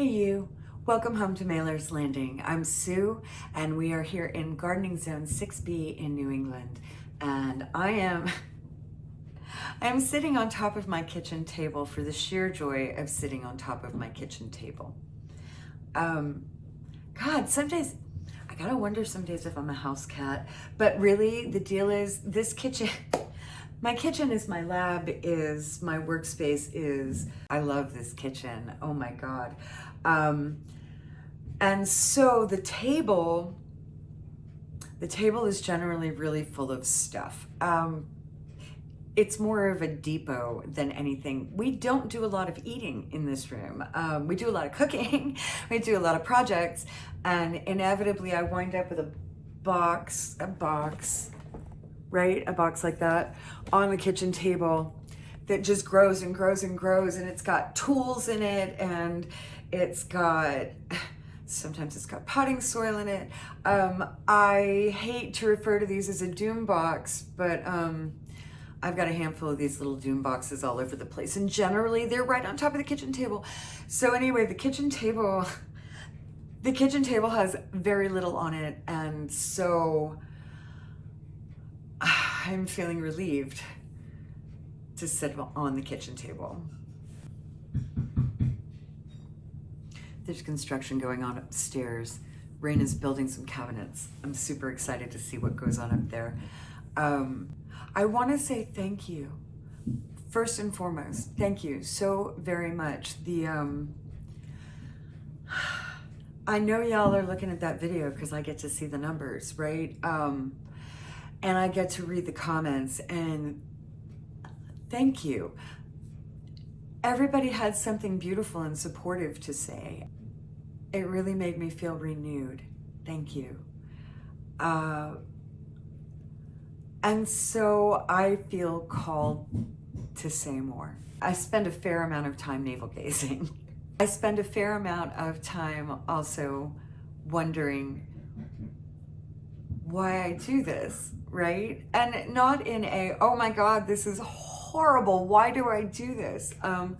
Hey you, welcome home to Mailer's Landing. I'm Sue and we are here in Gardening Zone 6B in New England and I am I am sitting on top of my kitchen table for the sheer joy of sitting on top of my kitchen table. Um, God, some days, I gotta wonder some days if I'm a house cat, but really the deal is this kitchen, my kitchen is my lab, is my workspace is, I love this kitchen. Oh my God. Um, and so the table, the table is generally really full of stuff. Um, it's more of a depot than anything. We don't do a lot of eating in this room. Um, we do a lot of cooking, we do a lot of projects, and inevitably I wind up with a box, a box right? A box like that on the kitchen table that just grows and grows and grows and it's got tools in it and it's got, sometimes it's got potting soil in it. Um, I hate to refer to these as a doom box, but um, I've got a handful of these little doom boxes all over the place and generally they're right on top of the kitchen table. So anyway, the kitchen table, the kitchen table has very little on it and so I'm feeling relieved to sit on the kitchen table. There's construction going on upstairs. Rain is building some cabinets. I'm super excited to see what goes on up there. Um, I want to say thank you. First and foremost, thank you so very much. The um, I know y'all are looking at that video because I get to see the numbers, right? Um, and I get to read the comments and thank you. Everybody had something beautiful and supportive to say. It really made me feel renewed. Thank you. Uh, and so I feel called to say more. I spend a fair amount of time navel gazing. I spend a fair amount of time also wondering why I do this right? And not in a, oh my God, this is horrible. Why do I do this? Um,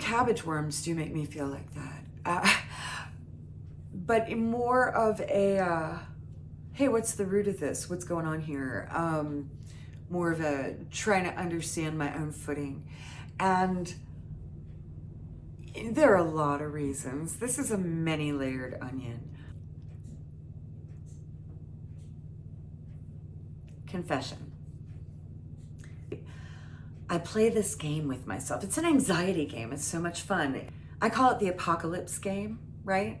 cabbage worms do make me feel like that. Uh, but more of a, uh, hey, what's the root of this? What's going on here? Um, more of a trying to understand my own footing. And there are a lot of reasons. This is a many layered onion. confession. I play this game with myself. It's an anxiety game. It's so much fun. I call it the apocalypse game, right?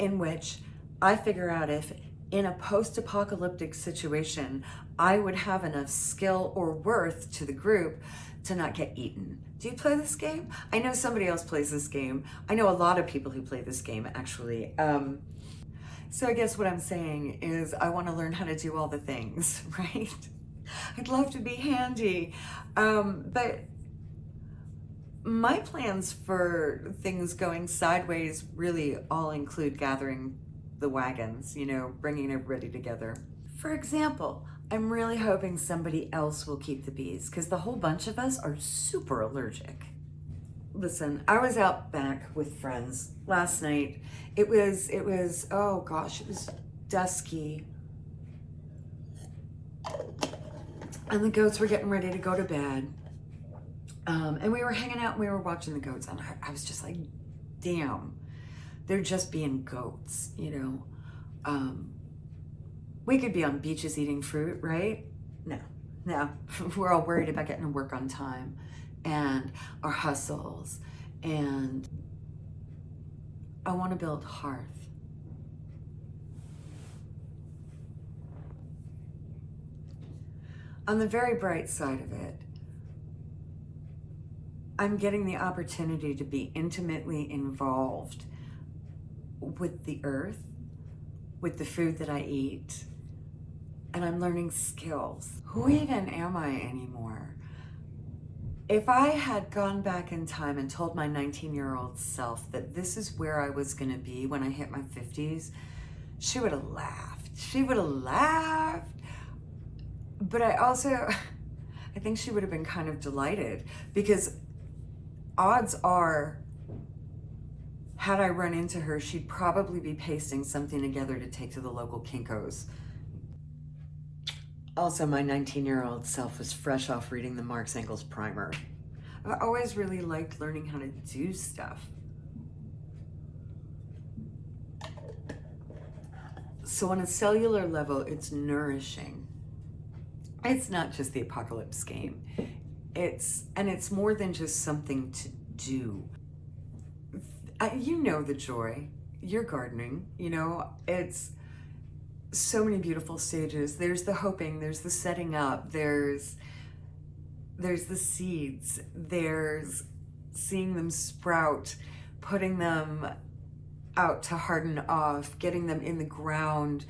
In which I figure out if in a post-apocalyptic situation, I would have enough skill or worth to the group to not get eaten. Do you play this game? I know somebody else plays this game. I know a lot of people who play this game actually. Um, so I guess what I'm saying is I want to learn how to do all the things, right? I'd love to be handy. Um, but my plans for things going sideways really all include gathering the wagons, you know, bringing everybody together. For example, I'm really hoping somebody else will keep the bees because the whole bunch of us are super allergic. Listen, I was out back with friends last night. It was, it was, oh gosh, it was dusky. And the goats were getting ready to go to bed. Um, and we were hanging out and we were watching the goats. And I, I was just like, damn, they're just being goats, you know? Um, we could be on beaches eating fruit, right? No, no. we're all worried about getting to work on time and our hustles and I want to build hearth. On the very bright side of it, I'm getting the opportunity to be intimately involved with the earth, with the food that I eat, and I'm learning skills. Who even am I anymore? If I had gone back in time and told my 19 year old self that this is where I was going to be when I hit my 50s, she would have laughed. She would have laughed. But I also, I think she would have been kind of delighted because odds are had I run into her, she'd probably be pasting something together to take to the local Kinko's. Also, my 19-year-old self was fresh off reading the Marx Engels primer. I've always really liked learning how to do stuff. So on a cellular level, it's nourishing. It's not just the apocalypse game. It's, and it's more than just something to do. You know the joy. You're gardening, you know, it's so many beautiful stages. There's the hoping, there's the setting up, there's there's the seeds, there's seeing them sprout, putting them out to harden off, getting them in the ground,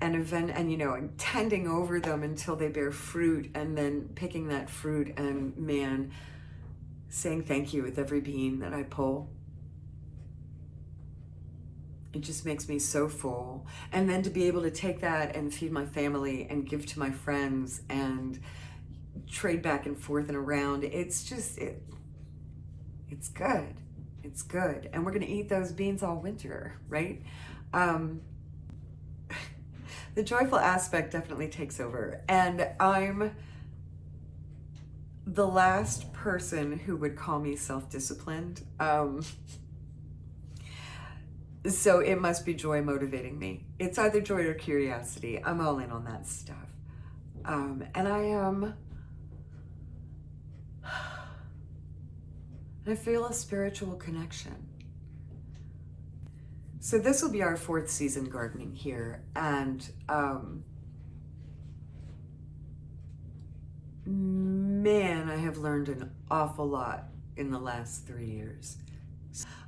and event and you know and tending over them until they bear fruit and then picking that fruit and man saying thank you with every bean that I pull. It just makes me so full. And then to be able to take that and feed my family and give to my friends and trade back and forth and around it's just it it's good. It's good. And we're to eat those beans all winter right? Um the joyful aspect definitely takes over and i'm the last person who would call me self-disciplined um so it must be joy motivating me. It's either joy or curiosity. I'm all in on that stuff. Um, and I am, I feel a spiritual connection. So this will be our fourth season gardening here. And um, man, I have learned an awful lot in the last three years.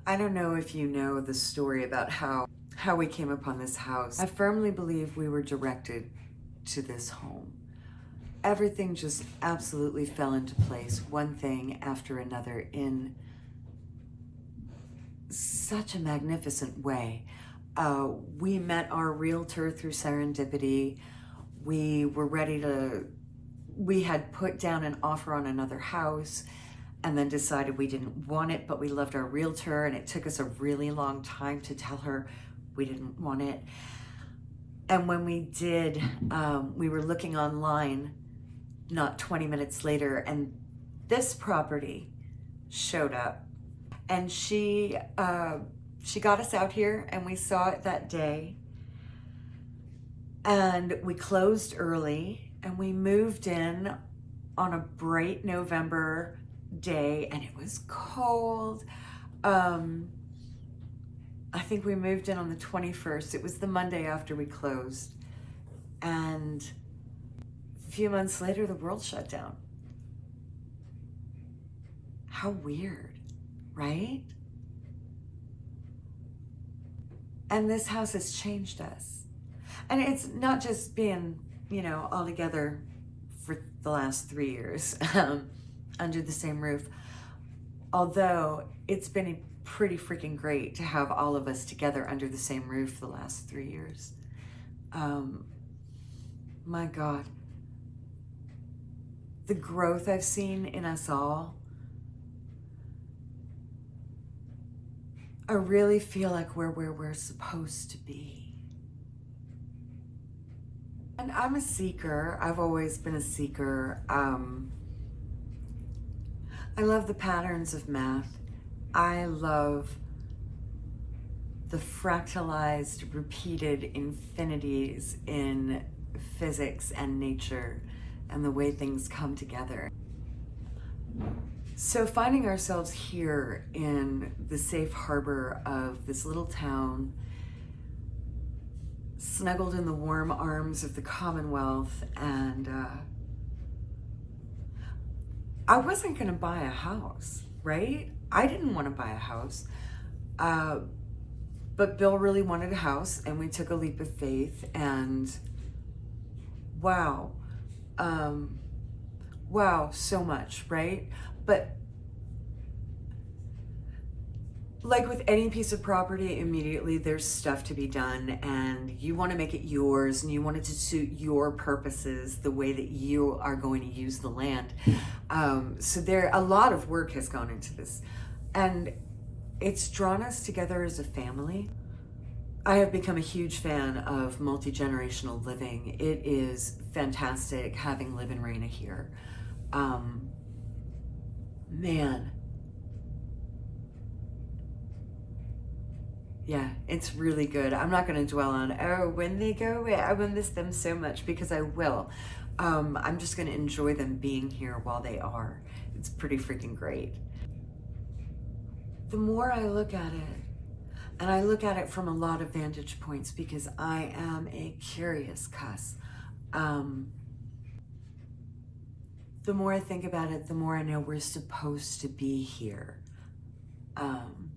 I don't know if you know the story about how, how we came upon this house. I firmly believe we were directed to this home. Everything just absolutely fell into place, one thing after another in such a magnificent way. Uh, we met our realtor through serendipity. We were ready to, we had put down an offer on another house and then decided we didn't want it, but we loved our realtor and it took us a really long time to tell her we didn't want it. And when we did, um, we were looking online not 20 minutes later and this property showed up and she, uh, she got us out here and we saw it that day and we closed early and we moved in on a bright November day and it was cold. Um, I think we moved in on the 21st. It was the Monday after we closed. And a few months later, the world shut down. How weird, right? And this house has changed us. And it's not just been, you know, all together for the last three years. Um, under the same roof. Although it's been pretty freaking great to have all of us together under the same roof the last three years. Um, my God. The growth I've seen in us all. I really feel like we're where we're supposed to be. And I'm a seeker. I've always been a seeker. Um, I love the patterns of math. I love the fractalized, repeated infinities in physics and nature and the way things come together. So finding ourselves here in the safe harbor of this little town, snuggled in the warm arms of the Commonwealth and uh, I wasn't going to buy a house, right? I didn't want to buy a house. Uh, but Bill really wanted a house and we took a leap of faith and wow. Um, wow, so much, right? But like with any piece of property, immediately there's stuff to be done and you want to make it yours and you want it to suit your purposes, the way that you are going to use the land. Um, so there, a lot of work has gone into this. And it's drawn us together as a family. I have become a huge fan of multi-generational living. It is fantastic having Live and Reina here. Um, man. Yeah, it's really good. I'm not going to dwell on, oh, when they go away, I will miss them so much because I will. Um, I'm just going to enjoy them being here while they are. It's pretty freaking great. The more I look at it, and I look at it from a lot of vantage points because I am a curious cuss. Um, the more I think about it, the more I know we're supposed to be here. Um,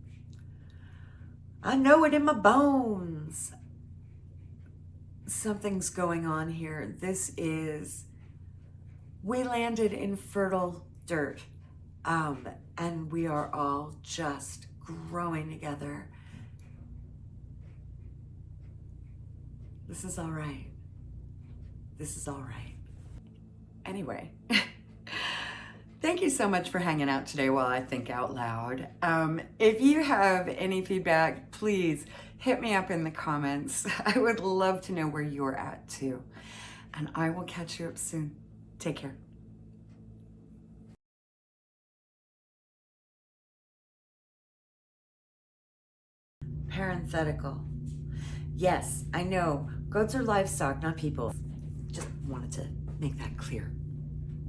I know it in my bones. Something's going on here. This is, we landed in fertile dirt um, and we are all just growing together This is all right. This is all right. Anyway, thank you so much for hanging out today while I think out loud. Um, if you have any feedback, please hit me up in the comments. I would love to know where you're at too. And I will catch you up soon. Take care. Parenthetical. Yes, I know. Goats are livestock, not people. Just wanted to make that clear.